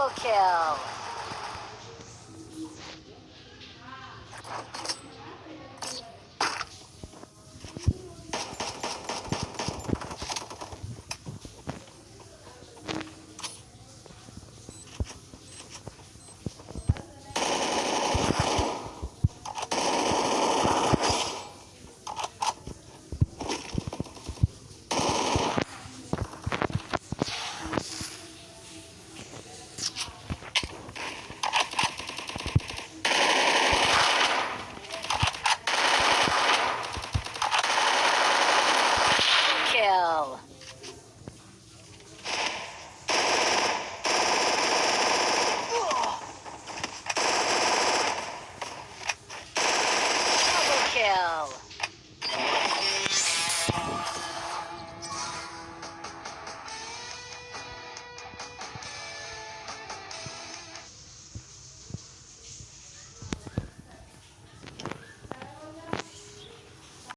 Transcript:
Triple kill. Kill.